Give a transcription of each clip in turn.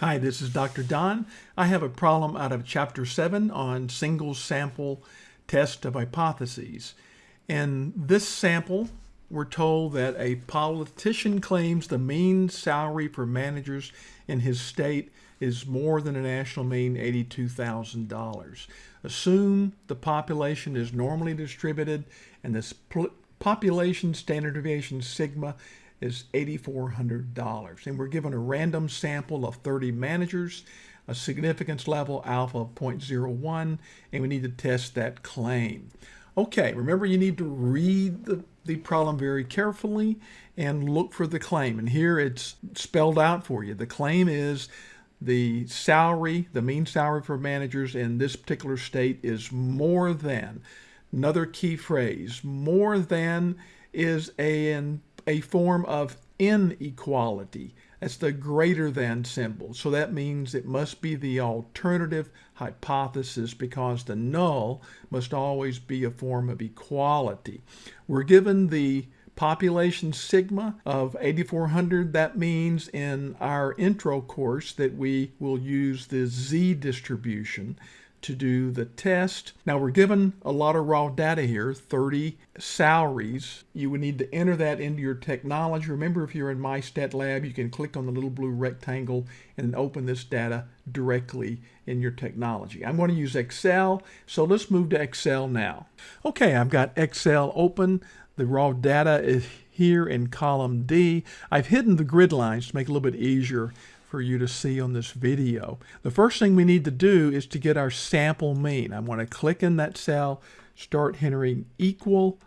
Hi, this is Dr. Don. I have a problem out of Chapter 7 on single sample test of hypotheses. In this sample, we're told that a politician claims the mean salary for managers in his state is more than a national mean $82,000. Assume the population is normally distributed and this population standard deviation sigma is $8,400. And we're given a random sample of 30 managers, a significance level alpha of 0.01, and we need to test that claim. Okay, remember you need to read the, the problem very carefully and look for the claim. And here it's spelled out for you. The claim is the salary, the mean salary for managers in this particular state is more than. Another key phrase, more than is an a form of inequality. That's the greater than symbol. So that means it must be the alternative hypothesis because the null must always be a form of equality. We're given the population sigma of 8400. That means in our intro course that we will use the z distribution to do the test. Now we're given a lot of raw data here, 30 salaries. You would need to enter that into your technology. Remember if you're in MyStatLab, you can click on the little blue rectangle and open this data directly in your technology. I'm going to use Excel, so let's move to Excel now. Okay, I've got Excel open. The raw data is here in column D. I've hidden the grid lines to make it a little bit easier for you to see on this video. The first thing we need to do is to get our sample mean. I want to click in that cell, start entering equal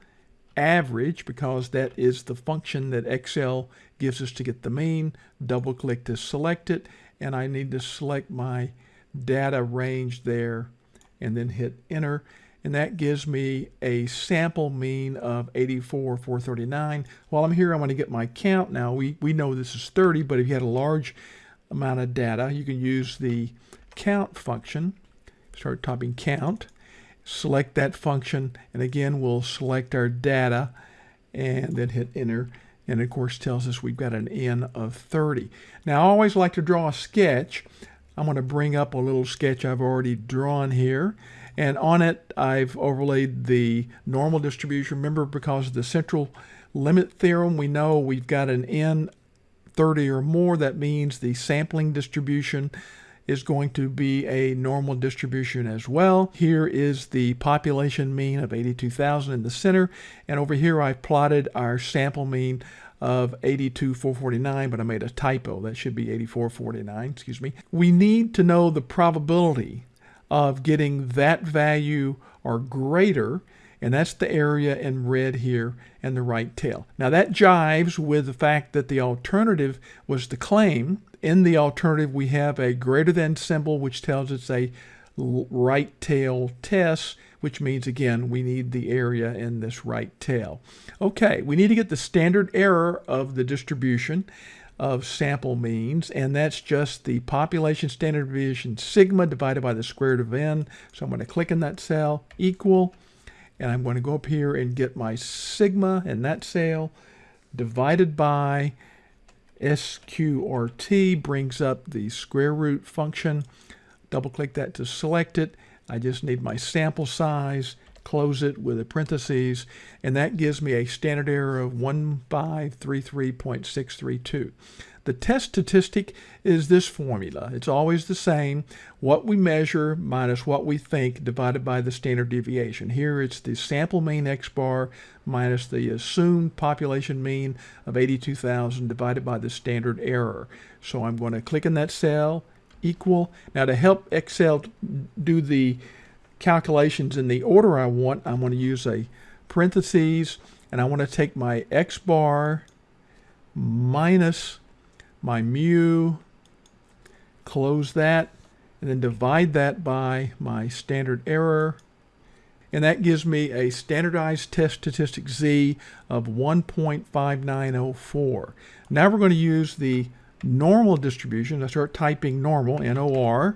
average because that is the function that Excel gives us to get the mean. Double click to select it and I need to select my data range there and then hit enter and that gives me a sample mean of 84,439. While I'm here, I'm going to get my count. Now, we, we know this is 30, but if you had a large amount of data, you can use the count function. Start typing count, select that function, and again we'll select our data and then hit enter. And of course tells us we've got an N of 30. Now I always like to draw a sketch. I'm going to bring up a little sketch I've already drawn here. And on it, I've overlaid the normal distribution. Remember, because of the central limit theorem, we know we've got an N 30 or more, that means the sampling distribution is going to be a normal distribution as well. Here is the population mean of 82,000 in the center, and over here I've plotted our sample mean of 82,449, but I made a typo. That should be 84,449, excuse me. We need to know the probability of getting that value or greater and that's the area in red here and the right tail. Now that jives with the fact that the alternative was the claim. In the alternative, we have a greater than symbol, which tells us a right tail test, which means, again, we need the area in this right tail. Okay, we need to get the standard error of the distribution of sample means, and that's just the population standard deviation sigma divided by the square root of n. So I'm going to click in that cell, equal, and I'm going to go up here and get my sigma in that sale divided by SQRT brings up the square root function. Double click that to select it. I just need my sample size, close it with a parentheses, and that gives me a standard error of 1533.632. The test statistic is this formula. It's always the same. What we measure minus what we think divided by the standard deviation. Here it's the sample mean X bar minus the assumed population mean of 82,000 divided by the standard error. So I'm going to click in that cell, equal. Now to help Excel do the calculations in the order I want, I'm going to use a parentheses and I want to take my X bar minus my mu, close that, and then divide that by my standard error. And that gives me a standardized test statistic Z of 1.5904. Now we're going to use the normal distribution. I start typing normal, N-O-R,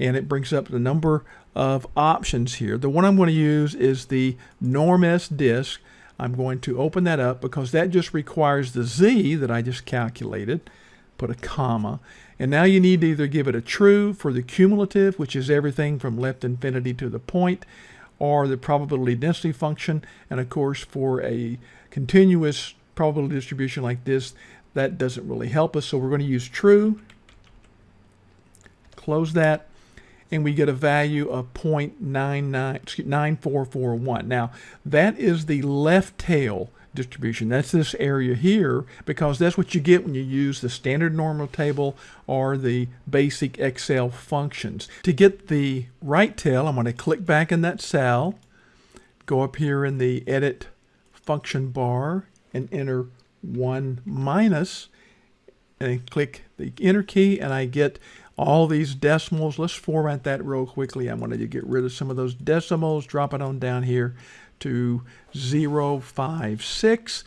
and it brings up the number of options here. The one I'm going to use is the NORM.S.DIST. I'm going to open that up because that just requires the Z that I just calculated put a comma, And now you need to either give it a true for the cumulative, which is everything from left infinity to the point, or the probability density function. And of course, for a continuous probability distribution like this, that doesn't really help us. So we're going to use true. Close that. And we get a value of 0.9441. Now, that is the left tail distribution. That's this area here because that's what you get when you use the standard normal table or the basic Excel functions. To get the right tail, I'm going to click back in that cell, go up here in the edit function bar and enter 1 minus and click the enter key and I get all these decimals. Let's format that real quickly. I'm going to get rid of some of those decimals, drop it on down here to 056.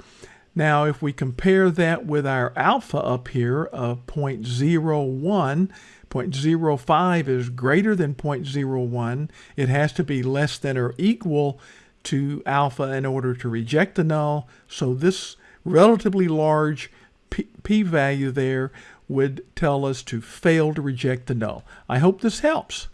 Now, if we compare that with our alpha up here of 0.01, 0.05 is greater than 0.01. It has to be less than or equal to alpha in order to reject the null. So this relatively large p-value there would tell us to fail to reject the null. I hope this helps.